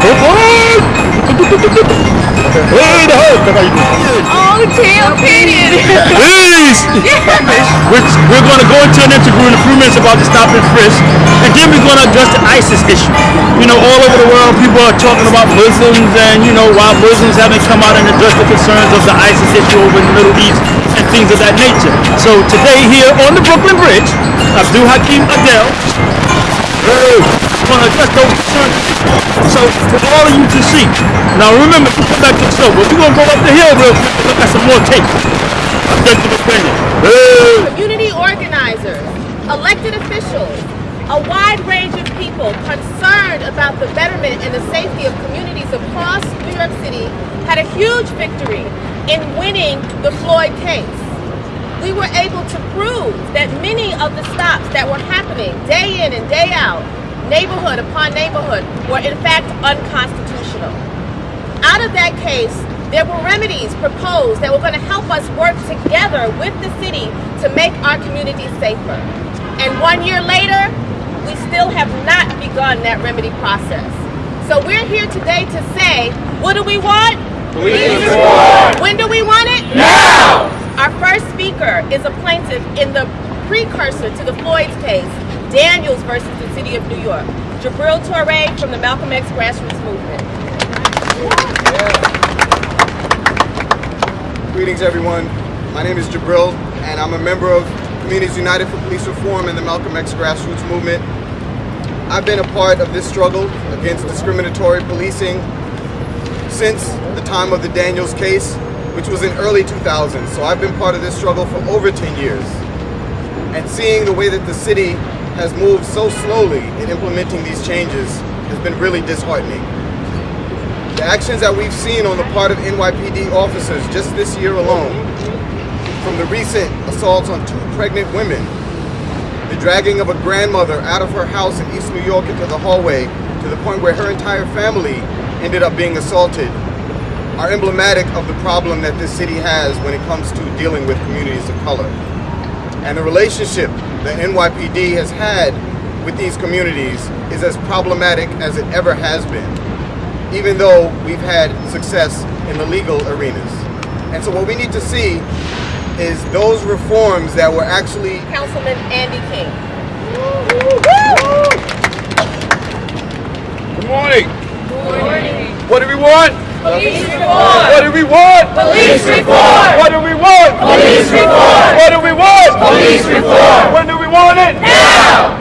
Hey, the hook! Oh, tail pitted. Please! We're, we're going to go into an interview in a few minutes about the stop and frisk, and then we're going to address the ISIS issue. You know, all over the world, people are talking about Muslims and, you know, why Muslims haven't come out and addressed the concerns of the ISIS issue over in the Middle East and things of that nature. So today here on the Brooklyn Bridge, Abdul Hakim Adel, hey, going to address those concerns. So for all of you to see. Now remember, we come back to the show, but we're going to go up the hill real quick and look at some more tape. Objective opinion. Hey. Community organizers, elected officials, a wide range of people concerned about the betterment and the safety of communities across New York City had a huge victory in winning the Floyd case. We were able to prove that many of the stops that were happening day in and day out, neighborhood upon neighborhood, were in fact unconstitutional. Out of that case, there were remedies proposed that were going to help us work together with the city to make our communities safer. And one year later, we still have not begun that remedy process. So we're here today to say, what do we want? Police reform. When do we want it? Now! Our first speaker is a plaintiff in the precursor to the Floyd's case, Daniels versus the City of New York. Djibril Toure from the Malcolm X Grassroots Movement. Greetings, everyone. My name is Djibril, and I'm a member of Communities United for Police Reform and the Malcolm X Grassroots Movement. I've been a part of this struggle against discriminatory policing since the time of the Daniels case, which was in early 2000s. So I've been part of this struggle for over 10 years. And seeing the way that the city has moved so slowly in implementing these changes has been really disheartening. The actions that we've seen on the part of NYPD officers just this year alone, from the recent assaults on two pregnant women, the dragging of a grandmother out of her house in East New York into the hallway to the point where her entire family ended up being assaulted, are emblematic of the problem that this city has when it comes to dealing with communities of color. And the relationship that NYPD has had with these communities is as problematic as it ever has been even though we've had success in the legal arenas. And so what we need to see is those reforms that were actually Councilman Andy King. Good morning. Good morning. What do we want? Police reform. What do we want? Police reform. What do we want? Police reform. What do we want? Police reform. When do we want it? Now.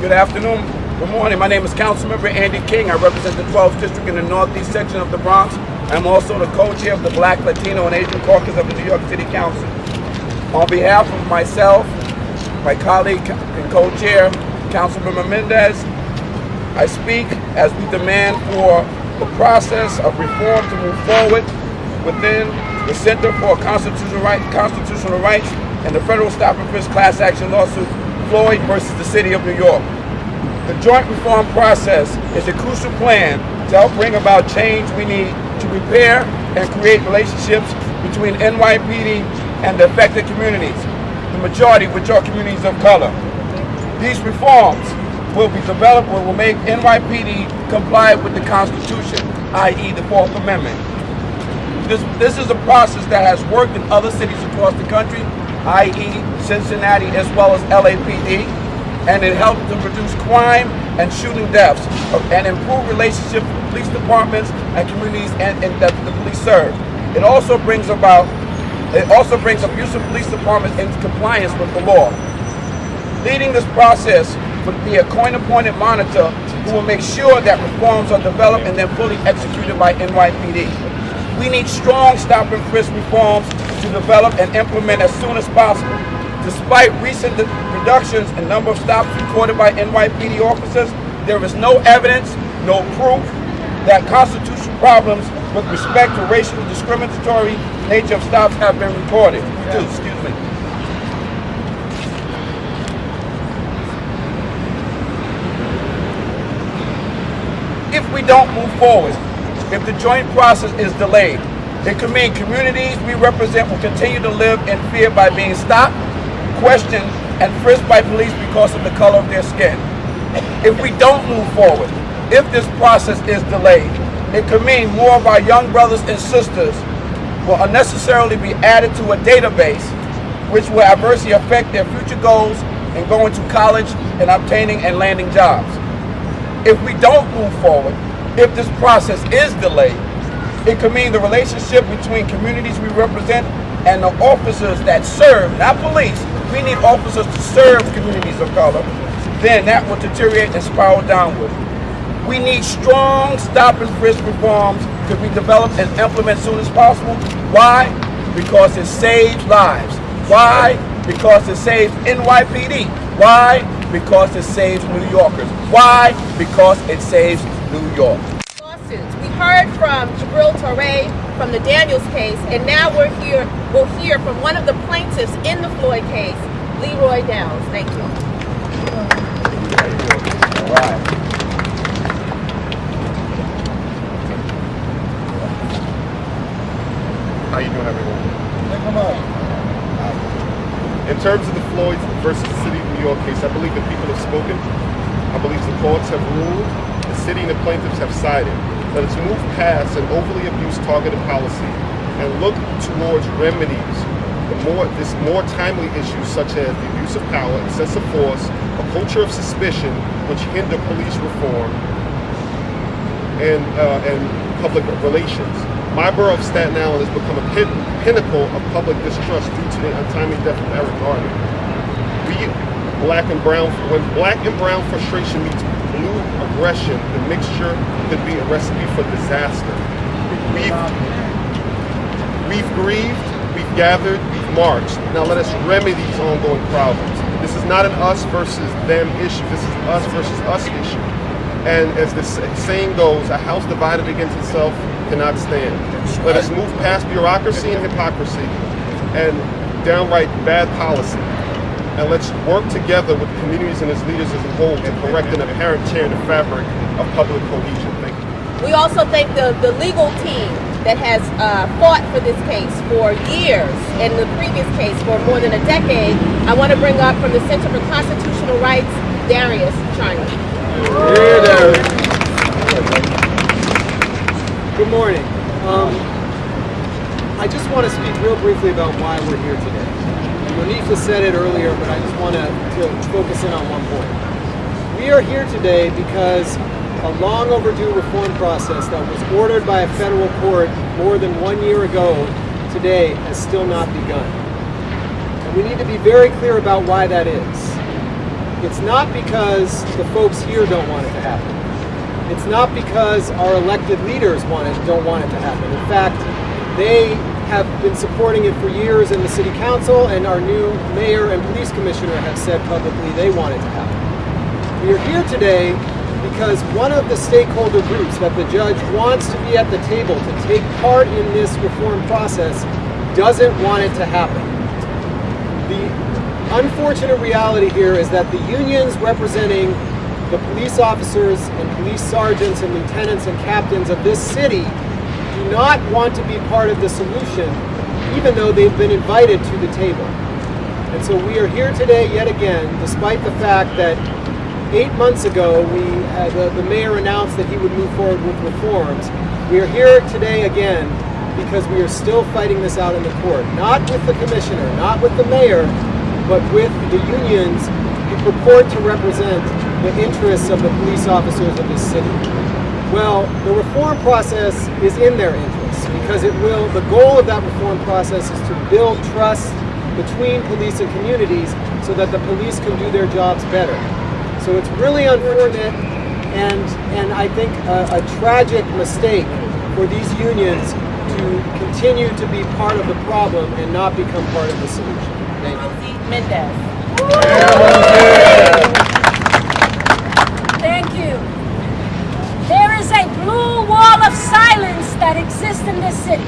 Good afternoon. Good morning. My name is Councilmember Andy King. I represent the 12th District in the Northeast section of the Bronx. I'm also the co-chair of the Black, Latino, and Asian Caucus of the New York City Council. On behalf of myself, my colleague and co-chair, Councilmember Mendez, I speak as we demand for the process of reform to move forward within the Center for Constitutional, right, Constitutional Rights and the Federal Stop and Frisk class action lawsuit, Floyd versus the City of New York. The joint reform process is a crucial plan to help bring about change we need to repair and create relationships between NYPD and the affected communities, the majority which are communities of color. These reforms will be developed or will make NYPD comply with the Constitution, i.e. the Fourth Amendment. This, this is a process that has worked in other cities across the country, i.e. Cincinnati as well as LAPD, and it helped to reduce crime and shooting deaths and improve relationships with police departments and communities and, and that the police serve. It also brings about, it also brings abusive police departments into compliance with the law. Leading this process would be a coin-appointed monitor who will make sure that reforms are developed and then fully executed by NYPD. We need strong stop and frisk reforms to develop and implement as soon as possible. Despite recent reductions in number of stops recorded by NYPD officers, there is no evidence, no proof that constitutional problems with respect to racial discriminatory nature of stops have been reported. Excuse me. If we don't move forward, if the joint process is delayed, it could mean communities we represent will continue to live in fear by being stopped, questioned, and frisked by police because of the color of their skin. If we don't move forward, if this process is delayed, it could mean more of our young brothers and sisters will unnecessarily be added to a database which will adversely affect their future goals in going to college and obtaining and landing jobs. If we don't move forward, if this process is delayed, it could mean the relationship between communities we represent and the officers that serve, not police, we need officers to serve communities of color, then that will deteriorate and spiral downward. We need strong stop and frisk reforms to be developed and implemented as soon as possible. Why? Because it saves lives. Why? Because it saves NYPD. Why? Because it saves New Yorkers. Why? Because it saves New York. Lawsuits. We heard from Djibril Toure from the Daniels case, and now we're here. We'll hear from one of the plaintiffs in the Floyd case, Leroy Downs. Thank you. All right. How you doing, everyone? Come on. In terms of the Floyd versus the City of New York case, I believe the people have spoken. I believe the courts have ruled. The city and the plaintiffs have cited Let us move past an overly abused targeted policy and look towards remedies. The more, this more timely issues such as the abuse of power, excessive force, a culture of suspicion which hinder police reform, and, uh, and public relations. My borough of Staten Island has become a pin pinnacle of public distrust due to the untimely death of Eric Garner. We, black and brown, when black and brown frustration meets blue aggression, the mixture could be a recipe for disaster. We've, we've grieved, we've gathered, we've marched. Now let us remedy these ongoing problems. This is not an us versus them issue. This is us versus us issue. And as the saying goes, a house divided against itself cannot stand. Let us move past bureaucracy and hypocrisy and downright bad policy. And let's work together with communities and its leaders as a whole to correct an apparent tear in the fabric of public cohesion. Thank you. We also thank the, the legal team that has uh, fought for this case for years, and the previous case for more than a decade. I want to bring up from the Center for Constitutional Rights, Darius Charney. Good morning. Um, I just want to speak real briefly about why we're here today. Monifa said it earlier, but I just want to, to focus in on one point. We are here today because a long overdue reform process that was ordered by a federal court more than one year ago today has still not begun. And we need to be very clear about why that is. It's not because the folks here don't want it to happen. It's not because our elected leaders want it, don't want it to happen. In fact, they have been supporting it for years in the city council and our new mayor and police commissioner have said publicly they want it to happen. We are here today because one of the stakeholder groups that the judge wants to be at the table to take part in this reform process doesn't want it to happen. The unfortunate reality here is that the unions representing the police officers and police sergeants and lieutenants and captains of this city not want to be part of the solution, even though they've been invited to the table. And so we are here today yet again, despite the fact that eight months ago we uh, the, the mayor announced that he would move forward with reforms. We are here today again because we are still fighting this out in the court, not with the commissioner, not with the mayor, but with the unions who purport to represent the interests of the police officers of this city. Well, the reform process is in their interest because it will, the goal of that reform process is to build trust between police and communities so that the police can do their jobs better. So it's really unfortunate and, and I think a, a tragic mistake for these unions to continue to be part of the problem and not become part of the solution. Thank you. Rosie Mendez. Thank you. There is a blue wall of silence that exists in this city.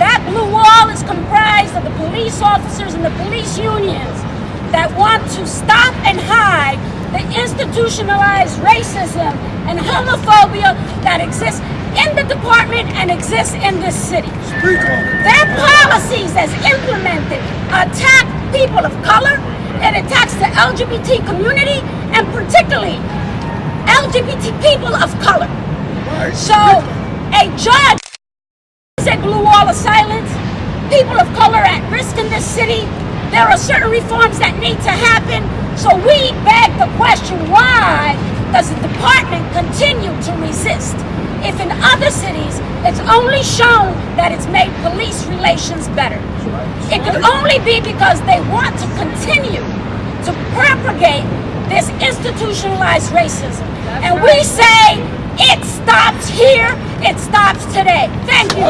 That blue wall is comprised of the police officers and the police unions that want to stop and hide the institutionalized racism and homophobia that exists in the department and exists in this city. Their policies as implemented attack people of color, it attacks the LGBT community, and particularly LGBT people of color. So a judge a blue wall of silence. People of color at risk in this city. There are certain reforms that need to happen. So we beg the question, why does the department continue to resist? If in other cities, it's only shown that it's made police relations better. It could only be because they want to continue to propagate this institutionalized racism. And we say it stops here, it stops today. Thank you.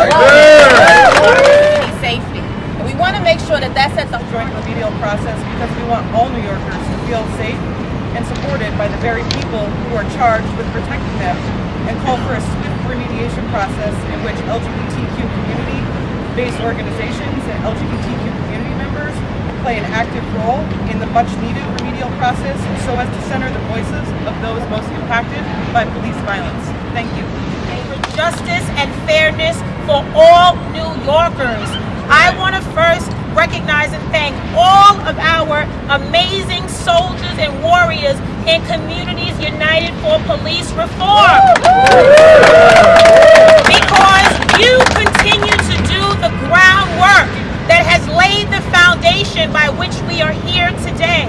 safety. And we want to make sure that that's at the joint remedial process because we want all New Yorkers to feel safe and supported by the very people who are charged with protecting them and call for a swift remediation process in which LGBTQ community-based organizations and LGBTQ community members play an active role in the much needed remedial process so as to center the voices of those most impacted by police violence. Thank you. for justice and fairness for all New Yorkers. I want to first recognize and thank all of our amazing soldiers and warriors in Communities United for Police Reform. Because you continue to do the groundwork that has laid the foundation by which we are here today.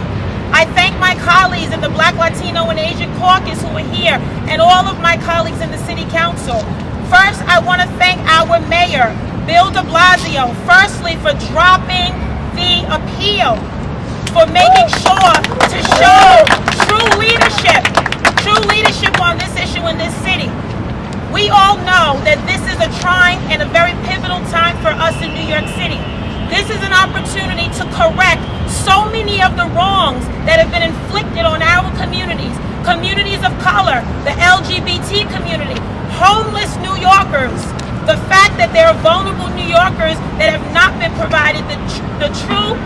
I thank my colleagues in the Black, Latino, and Asian Caucus who are here, and all of my colleagues in the City Council. First, I want to thank our mayor, Bill de Blasio, firstly for dropping the appeal, for making sure to show true leadership, true leadership on this issue in this city. We all know that this is a trying and a very pivotal time for us in New York City. This is an opportunity to correct so many of the wrongs that have been inflicted on our communities, communities of color, the LGBT community, homeless New Yorkers, the fact that there are vulnerable New Yorkers that have not been provided the, the true,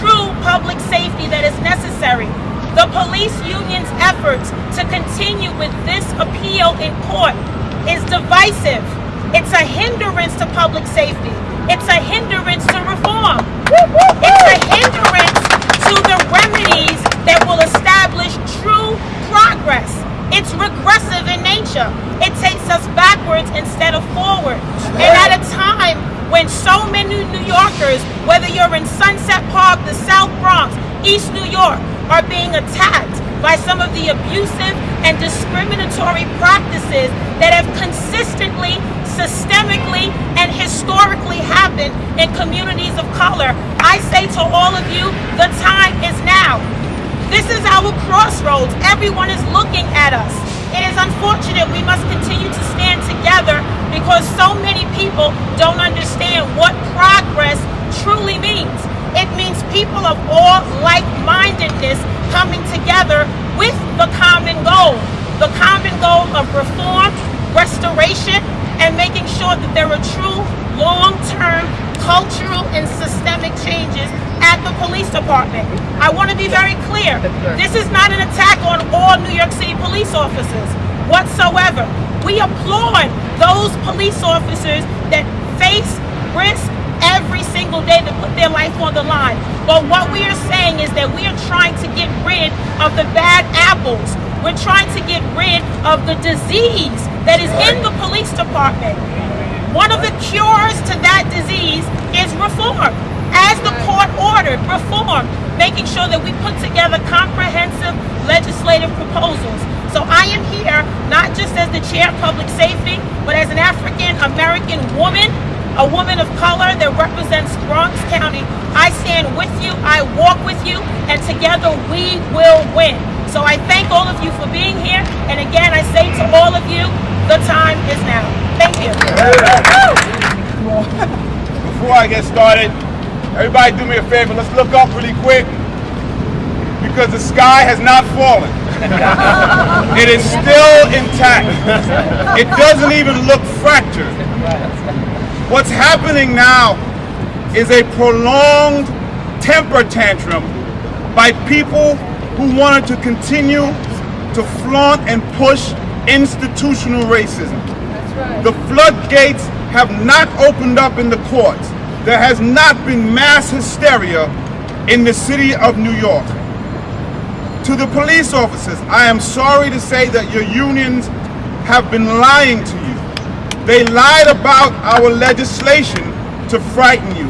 true public safety that is necessary. The police union's efforts to continue with this appeal in court is divisive. It's a hindrance to public safety. It's a hindrance to reform. It's a hindrance to the remedies that will establish true progress. It's regressive in nature. It takes us backwards instead of forward. And at a time when so many New Yorkers, whether you're in Sunset Park, the South Bronx, East New York, are being attacked by some of the abusive and discriminatory practices that have consistently, systemically, and historically happened in communities of color. I say to all of you, the time is now. This is our crossroads. Everyone is looking at us. It is unfortunate we must continue to stand together because so many people don't understand what progress truly means. It means people of all like-mindedness coming together with the common goal. The common goal of reform, restoration, and making sure that there are true long-term cultural and systemic changes at the police department. I want to be very clear. This is not an attack on all New York City police officers whatsoever. We applaud those police officers that face risk every single day to put their life on the line. But what we are saying is that we are trying to get rid of the bad apples. We're trying to get rid of the disease that is in the police department. One of the cures to that disease is reform. As the court ordered, reform, making sure that we put together comprehensive legislative proposals. So I am here not just as the chair of public safety, but as an African American woman, a woman of color that represents Bronx County. I stand with you, I walk with you, and together we will win. So I thank all of you for being here, and again I say to all of you, the time is now. Thank you. Before I get started, everybody do me a favor. Let's look up really quick because the sky has not fallen. it is still intact. It doesn't even look fractured. What's happening now is a prolonged temper tantrum by people who wanted to continue to flaunt and push institutional racism. The floodgates have not opened up in the courts. There has not been mass hysteria in the city of New York. To the police officers, I am sorry to say that your unions have been lying to you. They lied about our legislation to frighten you,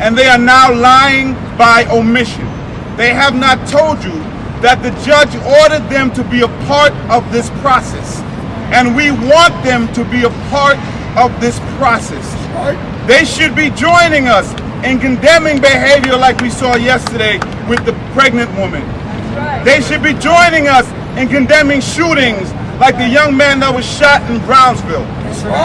and they are now lying by omission. They have not told you that the judge ordered them to be a part of this process, and we want them to be a part of this process. They should be joining us in condemning behavior like we saw yesterday with the pregnant woman. They should be joining us in condemning shootings like the young man that was shot in Brownsville.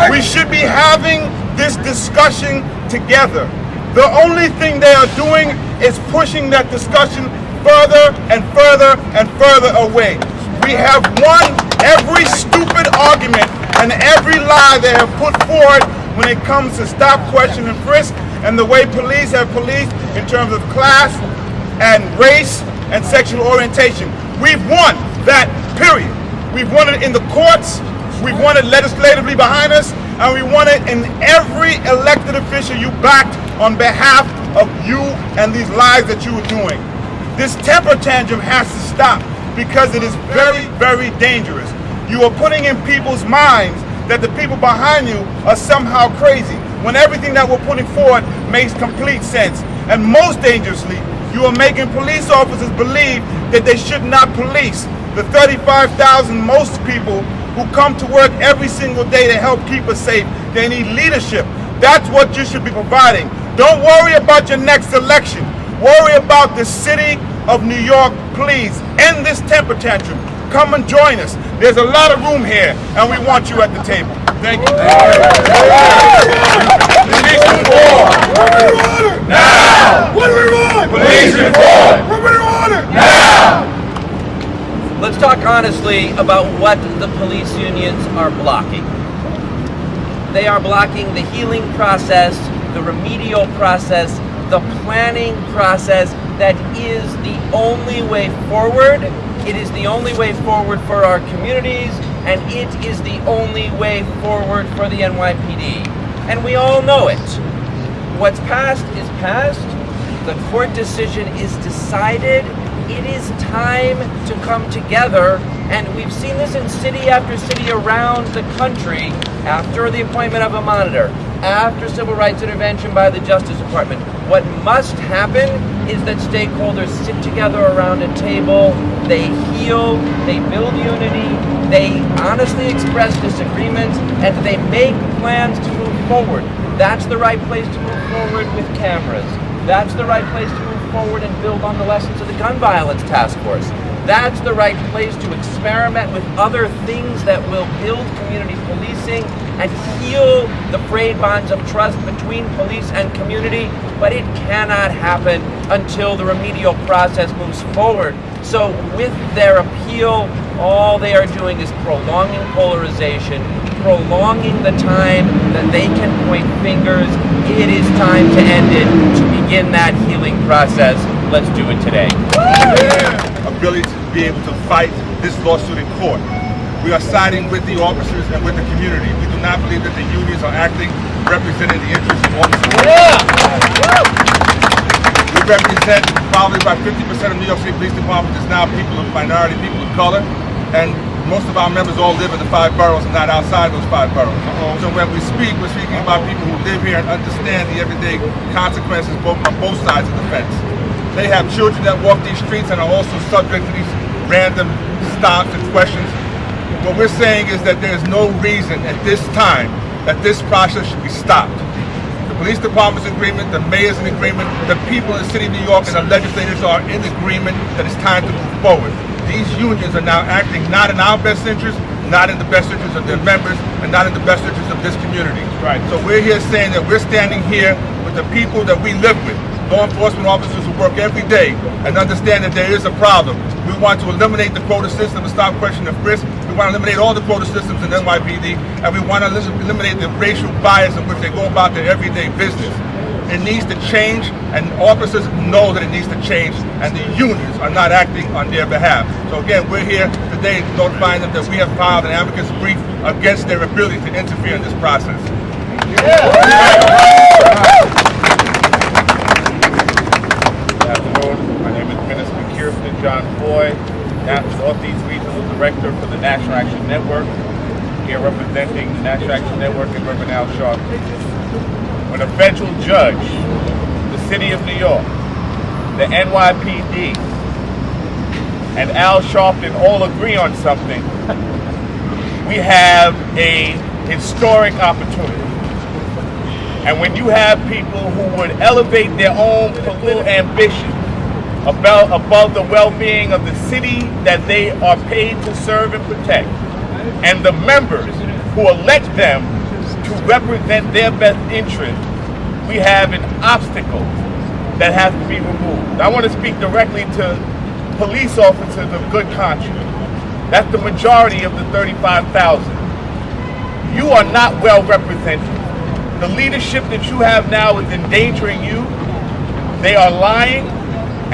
We should be having this discussion together. The only thing they are doing is pushing that discussion further and further and further away. We have won every stupid argument and every lie they have put forward when it comes to stop, question, and frisk, and the way police have policed in terms of class and race and sexual orientation. We've won that, period. We've won it in the courts, we've won it legislatively behind us, and we want it in every elected official you backed on behalf of you and these lies that you were doing. This temper tantrum has to stop because it is very, very dangerous. You are putting in people's minds that the people behind you are somehow crazy when everything that we're putting forward makes complete sense. And most dangerously, you are making police officers believe that they should not police the 35,000 most people who come to work every single day to help keep us safe. They need leadership. That's what you should be providing. Don't worry about your next election. Worry about the city of New York, please. End this temper tantrum. Come and join us. There's a lot of room here, and we want you at the table. Thank you. Police reform. Now. What do we want? Police reform. What do we want? Now. Let's talk honestly about what the police unions are blocking. They are blocking the healing process, the remedial process, the planning process that is the only way forward. It is the only way forward for our communities, and it is the only way forward for the NYPD. And we all know it. What's past is past. The court decision is decided. It is time to come together, and we've seen this in city after city around the country after the appointment of a monitor, after civil rights intervention by the Justice Department. What must happen is that stakeholders sit together around a table, they heal, they build unity, they honestly express disagreements, and they make plans to move forward. That's the right place to move forward with cameras. That's the right place to move forward and build on the lessons of the gun violence task force. That's the right place to experiment with other things that will build community policing and heal the frayed bonds of trust between police and community, but it cannot happen until the remedial process moves forward. So with their appeal, all they are doing is prolonging polarization, prolonging the time that they can point fingers. It is time to end it, to begin that healing process. Let's do it today. ability to be able to fight this lawsuit in court. We are siding with the officers and with the community. We do not believe that the unions are acting representing the interests of officers. We represent probably about 50% of New York City Police Department is now people of minority, people of color, and most of our members all live in the five boroughs and not outside those five boroughs. So when we speak, we're speaking about people who live here and understand the everyday consequences both on both sides of the fence. They have children that walk these streets and are also subject to these random stops and questions. What we're saying is that there's no reason at this time that this process should be stopped. The police department's in agreement, the mayor's in agreement, the people in the city of New York and the legislators are in agreement that it's time to move forward. These unions are now acting not in our best interest, not in the best interest of their members, and not in the best interest of this community. Right. So we're here saying that we're standing here with the people that we live with, law enforcement officers who work every day and understand that there is a problem. We want to eliminate the quota system and stop questioning of risk. We want to eliminate all the quota systems in NYPD, and we want to eliminate the racial bias in which they go about their everyday business. It needs to change, and officers know that it needs to change, and the unions are not acting on their behalf. So again, we're here today notifying them that we have filed an amicus brief against their ability to interfere in this process. Good afternoon. My name is Minister Kirsten John Foy. Northeast Regional Director for the National Action Network, here representing the National Action Network in Reverend Al Sharpton. When a federal judge, the City of New York, the NYPD, and Al Sharpton all agree on something, we have a historic opportunity. And when you have people who would elevate their own political ambition above, above the well-being of the city that they are paid to serve and protect, and the members who elect them to represent their best interest, we have an obstacle that has to be removed. I want to speak directly to police officers of good conscience. That's the majority of the 35,000. You are not well represented. The leadership that you have now is endangering you. They are lying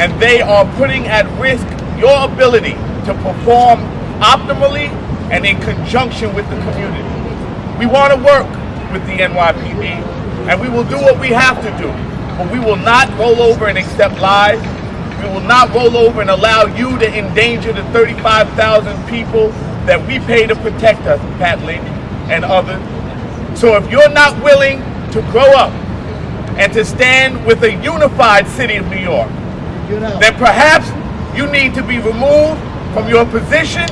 and they are putting at risk your ability to perform optimally and in conjunction with the community. We want to work with the NYPD and we will do what we have to do, but we will not roll over and accept lies. We will not roll over and allow you to endanger the 35,000 people that we pay to protect us, Pat Lynch and others. So if you're not willing to grow up and to stand with a unified city of New York, then perhaps you need to be removed from your position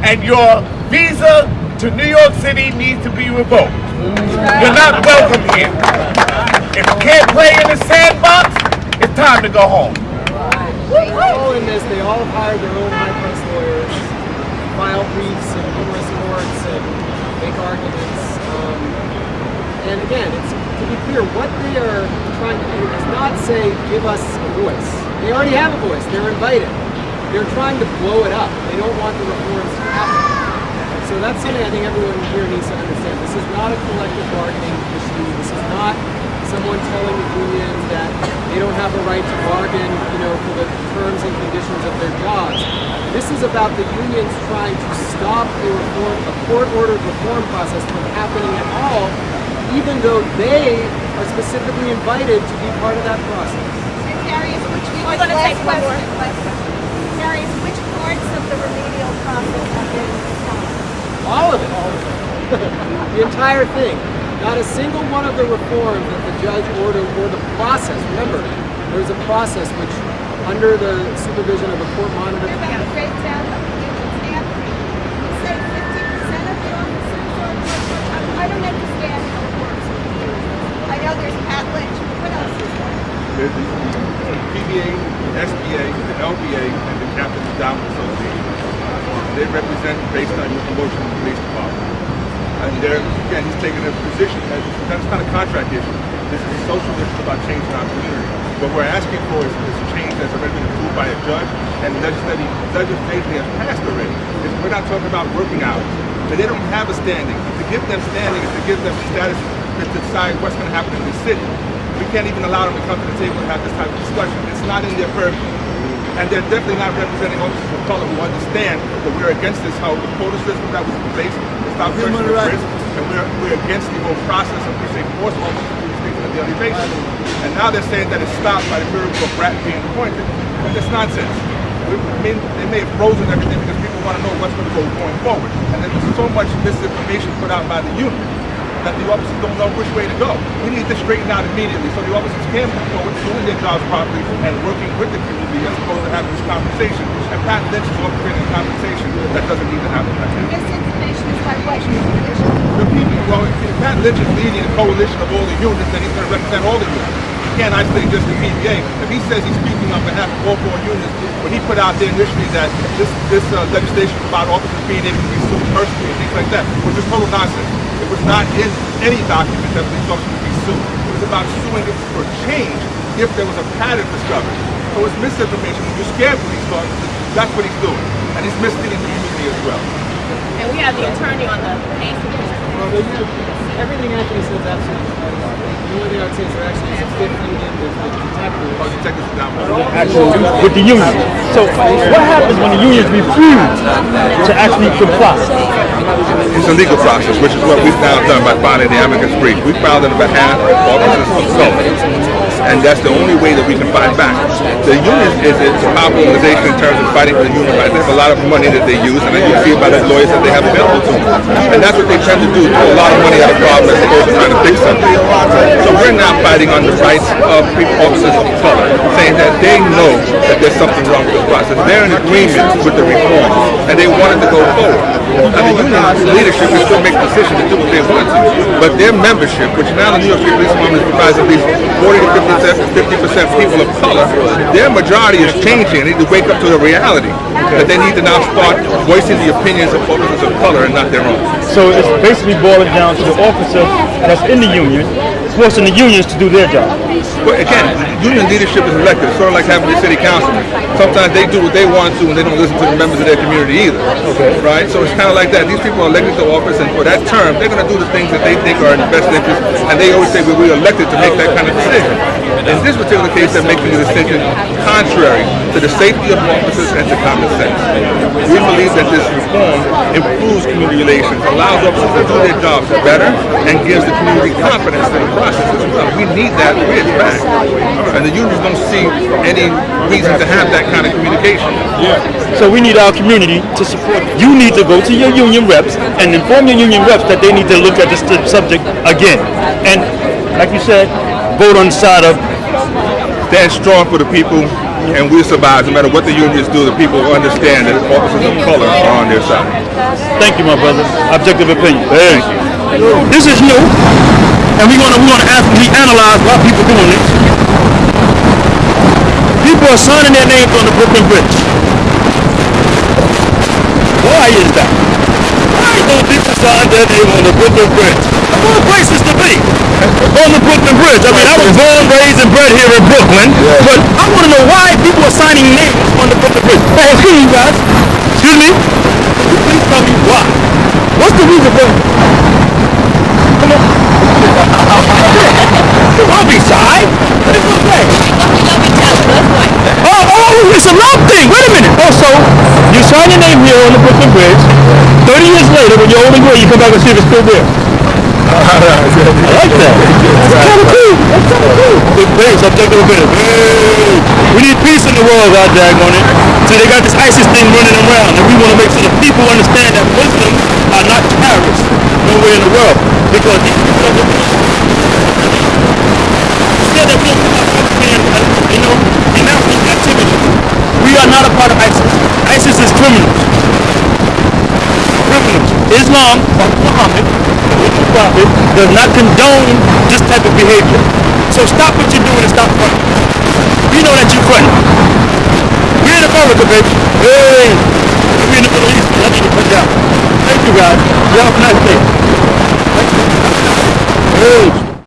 and your visa to New York City needs to be revoked. You're not welcome here. If you can't play in the sandbox, it's time to go home. They all in this, they all hired their own high-priced lawyers, file briefs and numerous courts and make arguments. Um, and again, it's to be clear, what they are trying to do is not say, give us a voice. They already have a voice. They're invited. They're trying to blow it up. They don't want the reforms to happen. So that's something I think everyone here needs to understand. This is not a collective bargaining issue. This is not someone telling the union that they don't have a right to bargain, you know, for the terms and conditions of their jobs. This is about the unions trying to stop a reform, a court-ordered reform process from happening at all, even though they are specifically invited to be part of that process. Darius, which We're gonna take one more. Darius, which parts of the remedial process have been stopped? All of it. the entire thing. Not a single one of the reforms that the judge ordered or the process. Remember, there's a process which, under the supervision of a court monitor, What about breakdown of unions after? You say fifty percent of the officers are, I- I don't understand how it works with the unions. I know there's Pat Lynch, what else is there? There's the the PBA, the SBA, the LBA, and the Captain's Endowment Association. They represent based on your promotion in the police department. And they're, again, he's taking a position that that's not a contract issue. This is a social issue about changing our community. What we're asking for is, is a change that's already been approved by a judge and legislative, legislatively has passed already. We're not talking about working hours. But they don't have a standing. To give them standing is to give them status to decide what's going to happen in the city. We can't even allow them to come to the table and have this type of discussion. It's not in their purview. And they're definitely not representing officers of color who understand that we're against this whole quota system that was placed to stop at risk. And we're, we're against the whole process of which they force do these things on a daily basis. And now they're saying that it's stopped by the miracle of Brat being appointed. But that's nonsense. We, I mean, they may have frozen everything because people want to know what's going to go going forward. And there's so much misinformation put out by the union that the officers don't know which way to go. We need to straighten out immediately so the officers can move forward doing their jobs properly and working with the community as opposed to having this conversation. Lynch is orchestrating a conversation that doesn't need to happen that. Misinformation is by what? The people, well, Pat Lynch is leading a coalition of all the unions, and he's going to represent all the unions. He can't isolate just the PBA. If he says he's speaking on behalf of all four unions, when he put out there initially that this this uh, legislation is about officers being able to be sued personally and things like that, which is total nonsense. It was not in any document that police officers would be sued. It was about suing for change if there was a pattern discovered. So it's misinformation. When you scare police officers, that's what he's doing. And he's misleading the community as well. And we have the attorney on the case. Well, they do, everything Anthony says is absolutely right. The only thing I would say is there actually is a union, the detectives. Oh, detectives are down Actually, with the union. So what happens when the unions refuse to actually comply? It's a legal process, which is what we've now done by filing the amicus brief. We filed it on behalf of officers of color. And that's the only way that we can fight back. The union is a powerful organization in terms of fighting for the union rights. They have a lot of money that they use, and then you see by the lawyers that they have available to them. And that's what they tend to do, throw a lot of money at a problem as opposed to trying to fix something. So we're now fighting on the rights of people, officers of color, saying that they know that there's something wrong with the process. They're in agreement with the reform, and they wanted to go forward. Now the union leadership can still make decisions to do what they want to, but their membership, which now the New York City Police Department is comprised of least 40 to 50 percent people of color, their majority is changing. They need to wake up to the reality that they need to now start voicing the opinions of officers of color and not their own. So it's basically boiling down to the officer that's in the union, forcing the unions to do their job. But again, union leadership is elected. It's sort of like having the city councilman. Sometimes they do what they want to and they don't listen to the members of their community either. Okay. Right? So it's kind of like that. These people are elected to office and for that term, they're going to do the things that they think are in the best interest and they always say, well, we're elected to make that kind of decision. In this particular case, they're making a decision contrary to the safety of officers and to common sense. We believe that this reform improves community relations, allows officers to do their jobs better, and gives the community confidence in the process as well. We need that. And the unions don't see any reason to have that kind of communication. Yeah. So we need our community to support. You need to go to your union reps and inform your union reps that they need to look at this subject again. And like you said, vote on the side of stand strong for the people and we'll survive no matter what the unions do. The people understand that officers of color are on their side. Thank you, my brother. Objective opinion. Thank you. This is new, and we're gonna we're gonna ask, we analyze why people doing this. People are signing their names on the Brooklyn Bridge. Why is that? Why don't people sign their name on the Brooklyn Bridge? Of all places to be on the Brooklyn Bridge. I mean, I was born, raised, and bred here in Brooklyn, but I want to know why people are signing names on the Brooklyn Bridge. Hey, excuse me, guys. Excuse me. Please tell me why? What's the reason for Come on. Don't be shy. It's okay. Oh, oh, it's a love thing. Wait a minute. Oh, so you sign your name here on the Brooklyn Bridge. 30 years later, when you're old and gray, you come back and see if it's still there. I like that. That's kind of cool. That's kind of cool. Big base, objective opinion. Hey. We need peace in the world, God dag on it. See, they got this ISIS thing running around, and we want to make sure that people understand that Muslims are not terrorists nowhere in the world. Because these people are don't come out and, you know, denounce these activities. We are not a part of ISIS. ISIS is criminals. Criminals. Islam, Muhammad, the prophet does not condone this type of behavior. So stop what you're doing and stop fronting. We know that you're fronting. We're in America, baby. Hey, we're in the Middle East. Need to put down. Thank you, guys. You have a nice day. Hey.